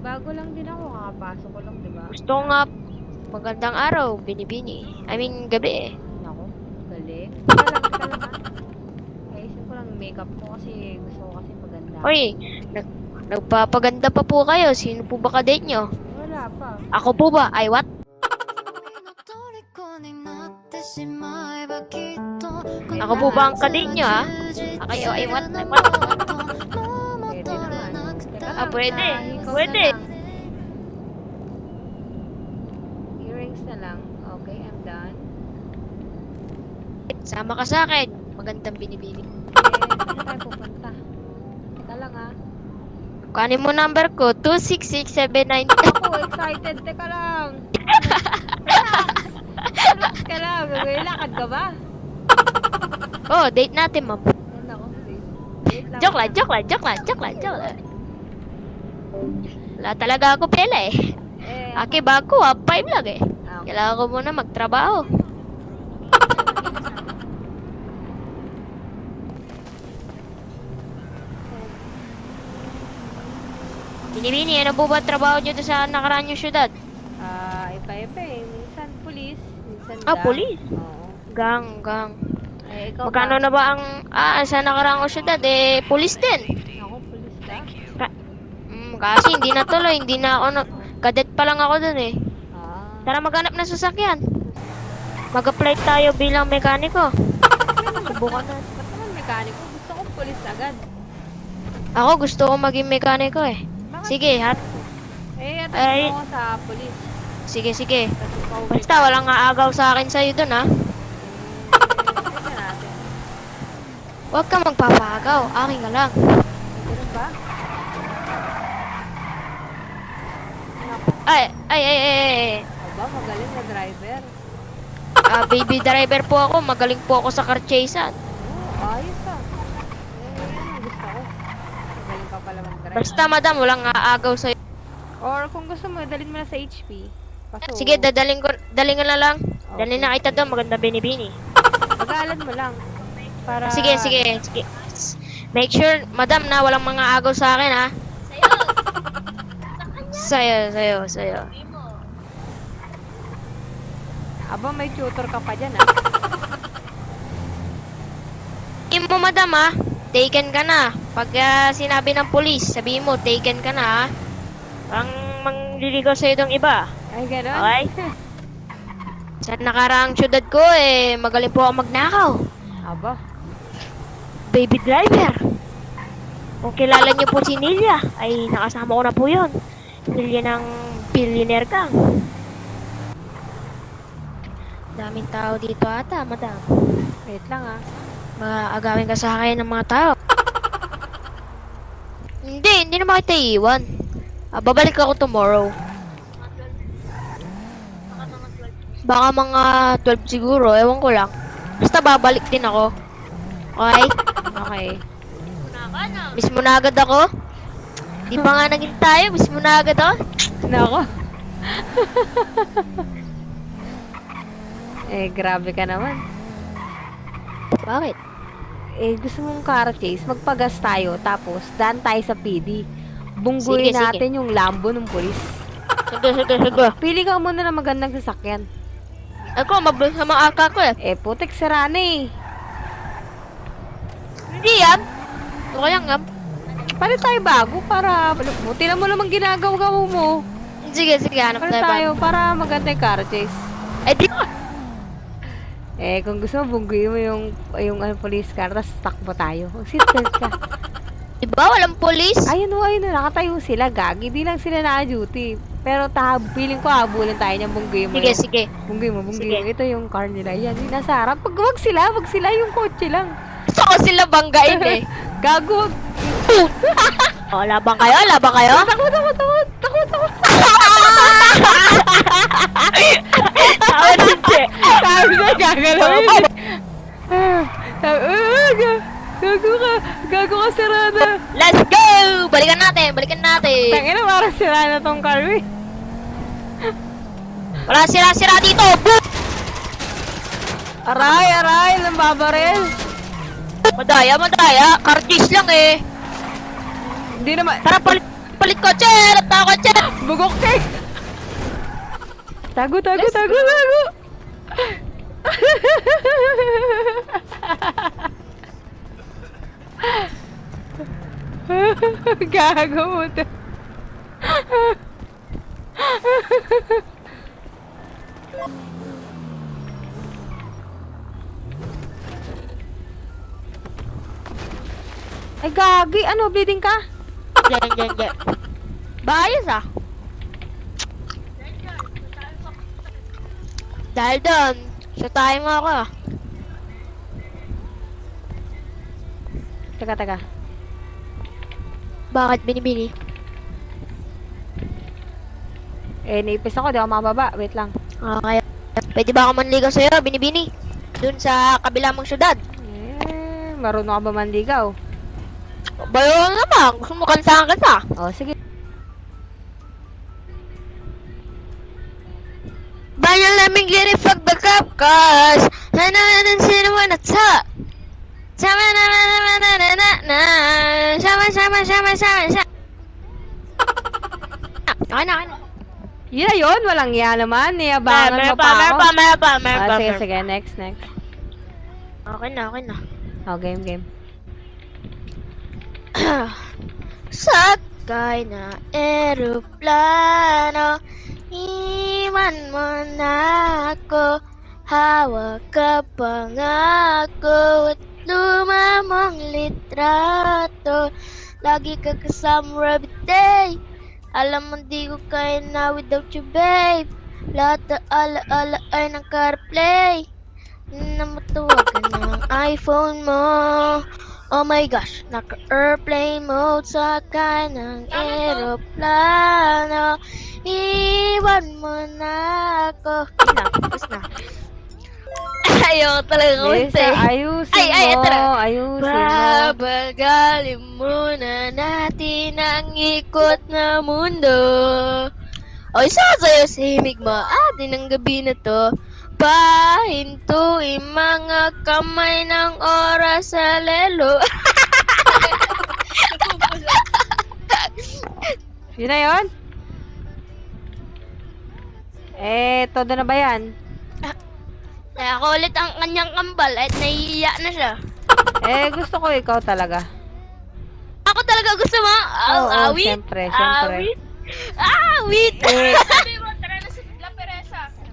bago lang din ako, kakapasok ko lang, di ba? Gusto ko nga magandang araw, binibini. I mean, gabi eh. Nako, galing. Teka lang, teka lang ha. Ayusin ko lang yung makeup ko kasi gusto ko kasi maganda. Hoy, nag nagpapaganda pa po kayo. Sino po ba kadate nyo? Wala pa. Ako po ba? Ay, what? 虜になってしまえばきっと Ako po ba ang kadate nyo, ha? Ah, kayo, ay, what? Ay, what? Ah, pwede. na Pwede. lang. Earrings na lang. Okay, I'm done. Sama ka sa akin. Magandang binibini. Eh, saan tayo pupunta? Teka lang ha. Kuhanin mo number ko, 26679. Ako, excited. Teka lang. Relax. Ka lang. Lakad ka ba? oh, date natin, ma'am. Joke lang, joke lang, joke lang, joke lang, joke lang. Wala talaga ako pela eh. Eh, Aki bago, ah, 5 lang eh. ah, okay. Kailangan ko muna magtrabaho. Binibini, ano po ba trabaho nyo sa nakaraan yung syudad? Ah, iba-iba eh. Minsan police, minsan Ah, police? Oo. Gang, gang. Eh, ikaw Magkano ba? na ba ang, ah, sa nakaraan ko syudad? Eh, police din. Ako, police ka? Mm, kasi hindi na tuloy, hindi na ako, na, kadet pa lang ako doon eh. Ah. Tara maghanap ng sasakyan. Mag-apply tayo bilang mekaniko. Subukan na. Ba't naman mekaniko? Gusto ko police agad. Ako gusto ko maging mekaniko eh. Bakit? Sige, hat. Eh, atras Ay. mo sa police. Sige, sige. Basta walang aagaw sa akin sa'yo dun ha. Eh, tignan natin. Huwag ka magpapagaw. Akin ka lang. Ganun ba? Ay, ay, ay, ay, ay. Aba, magaling na driver. Ah, baby driver po ako. Magaling po ako sa car chasean. Oo, ayos ah. Eh, gusto ko. Magaling ka pala mag-drive. Basta madam, walang aagaw sa'yo. Or kung gusto mo, dalhin mo na sa HP. Kaso, Sige, dadaling ko, daling ko na lang. Okay. Dalhin na kita doon. Maganda binibini. Pag-aalan mo lang. Para... Sige, sige, sige. Make sure, madam, na walang mga agaw sa akin, ha? Sa'yo, sa'yo, sa'yo. Aba, may tutor ka pa dyan ah. Sabihin mo, madam, ha? Taken ka na. Pag ah, sinabi ng polis, sabihin mo, taken ka na, ha? Parang mangliligaw sa'yo ng iba. Ay, gano'n? Okay? Sa nakaraang syudad ko, eh, magaling po ako magnakaw. Aba, Baby driver. Kung kilala niyo po si Nilia, ay nakasama ko na po yun. Ng billionaire gang. Daming tao dito ata, madam. wait lang ah. Mga agawin ka sa akin ng mga tao. hindi, hindi naman kita iiwan. Ah, babalik ako tomorrow. Baka mga 12 siguro, ewan ko lang. Basta babalik din ako. Okay? Okay. Miss mo na agad ako? Di pa nga naging tayo, miss mo na agad ako? Nako. eh, grabe ka naman. Bakit? Eh, gusto mong car chase, magpagas tayo, tapos daan tayo sa PD. Bungguin Sige, sige. natin yung Lambo ng polis. Sige, sige, sige. Pili ka muna ng magandang sasakyan. Ako, mabilis sa mga aka ko eh. Eh, putik sarana eh. Hindi yan. Ito yan, ngam. Palit tayo bago para, buti na mo naman ginagawa mo. Sige, sige, hanap Palit tayo tayo para maganda yung car chase. Eh, di Eh, kung gusto mo, bungguin mo yung, yung ano, police car, tapos takbo tayo. Seatbelt ka. Diba, walang polis? Ayun o, ayun o, nakatayo sila, gagi. Di lang sila na-duty. Pero ta, feeling ko habulin tayo niyang bungguin mo. Sige, yung- sige. Bungguin mo, bungguin Sige. mo. Ito yung car nila. Yan, yung nasa harap. Pag wag sila, wag sila yung kotse lang. Gusto ko sila banggain eh. Gago. Wag. O, labang kayo, labang kayo. Takot, takot, takot. Takot, takot. Tao hindi. Sabi na, gagalawin. Ah, sabi, Gago ka. Gago ka, sarada. Let's go! Balikan natin, balikan natin. Tangina, parang sira na tong car, eh. Wala sira-sira dito. Boom! Aray, aray, lambabaril. Madaya, madaya. Cardies lang eh. Hindi naman. Tara, palit. Palit kotse! Rata kotse! Bugok ka eh. Tago, tago, tago, tago. Gago mo to. Ay, gagi. Ano, bleeding ka? Diyan, diyan, diyan. Bayos ah. Dahil doon, sa tayo mo ako ah. Teka, teka. Bakit binibini? Eh, naipis ako. Di ako makababa. Wait lang. Okay. Pwede ba ako manligaw sa'yo, binibini? Doon sa kabila mong syudad. Eh, marunong ka ba manligaw? Bayaw na ba? Gusto mo kantahan kita? Oh, sige. Bayan laming giri pag backup cause Hananan sinuwan at sa Sama na na na na na na na Sama sama sama sama sama Okay na, okay na Yeah, yun. Walang iya naman. Eh. Niyabangan mo pa, pa ako. Pa, may pa, may ah, pa, sige, sige. Next, next. Okay na, okay na. Oh, game, game. Sakay na eroplano Iwan mo na ako. Hawak ka pa nga ako At lumamang litrato. Lagi ka kasama every day. Alam mo di ko kaya na without you babe. Lahat na ala-ala ay nag-carplay Na matawagan ng iPhone mo Oh my gosh, naka-airplane mode sakay ng eroplano Iwan mo na ako tapos na Ayaw talaga Lisa, kumante ayusin Ay, ay, mo. na. Ayusin mo. Babagalin muna natin ang ikot na mundo O isa sa'yo sa himig mo atin ang gabi na to Pahintuin mga kamay ng oras sa lelo Yun na yun? Eh, todo na ba yan? Kaya ako ulit ang kanyang kambal at nahihiya na siya Eh, gusto ko ikaw talaga. Ako talaga gusto mo? Aw, Oo, awit? syempre, syempre. Awit? Awit! Eh,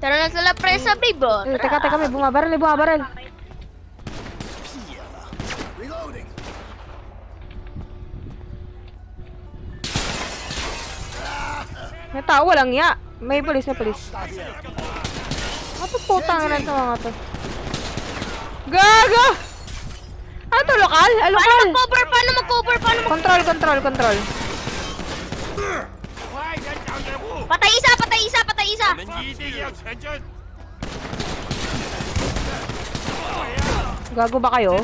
Tara na sa La Presa, babe oh. eh, teka, teka, may bumabaril, may bumabaril. May tao, walang ya. May polis, may polis. Ano putang ina sa mga to? Gago! Ano to, lokal? Paano lokal! mag-cover? Paano mag-cover? Paano mag- Control, control, control. Patay isa! Patay isa! isa! Ayan, Gago ba kayo?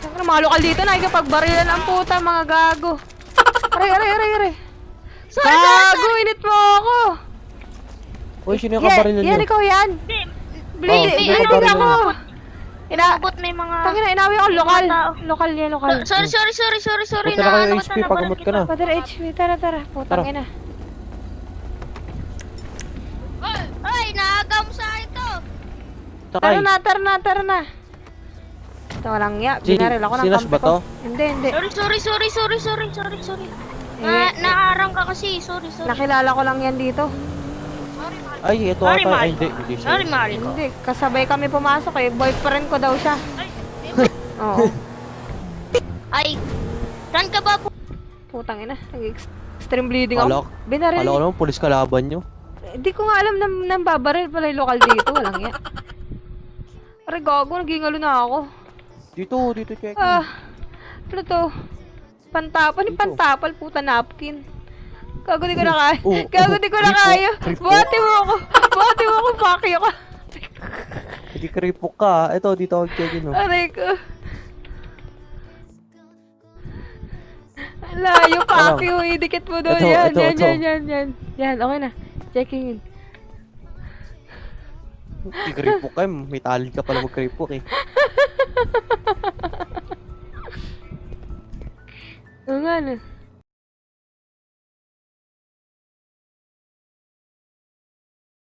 Saan na mga lokal dito? Nakikapagbarilan ang puta mga gago. Aray, aray, aray, aray. Sorry, gago, sorry. init mo ako. Uy, sino yung kabaril yeah, niyo? Yan, ikaw yan. Blade, oh, blade ako. Ina, Abot may mga... tangina, inawi ako, lokal. Lokal yan, lokal. Sorry, sorry, sorry, sorry, sorry. Punta na kayo HP, pagamot ka na. Father HP, tara, tara. Putang ina. Oy, oy, naaga mo sa akin to. Takay. Tara na, tara na, tara na. Ito, walang ya. Binaril ako ng kampi ba ko. to? Hindi, hindi. Sorry, sorry, sorry, sorry, sorry, sorry, sorry. Eh, Na, naarang ka kasi, sorry, sorry. Nakilala ko lang yan dito. Ay, ito Sorry, ata. mahal Ay, hindi. Hindi siya. Sorry, mahal ko. Hindi, kasabay kami pumasok eh. Boyfriend ko daw siya. Oo. Ay, saan ka ba po? Putang ina. Nag-extreme bleeding Kala- ako. Binaril. Kala ko naman, pulis kalaban nyo. Hindi ko nga alam na nang babaril pala yung lokal dito. Walang yan. Aray, gago. Nagingalo na ako. Dito, dito, check. Ah, ano to? Pantapal, yung Dito. pantapal, puta napkin. Gago di ko na kaya. Oo, Gago oo, di ko na kripo, kaya. kripo. Buhati mo ako. Buhati mo ako, you ka. Hindi kripok ka. Ito, dito ako check in. Oh. Aray ko. Layo, you. Idikit mo doon. Ito, Yan, ito, yan, ito. yan, yan, yan. Yan, okay na. Checking in. Hindi kripok ka. May talent ka pala mag-kripok eh. Oo nga, no.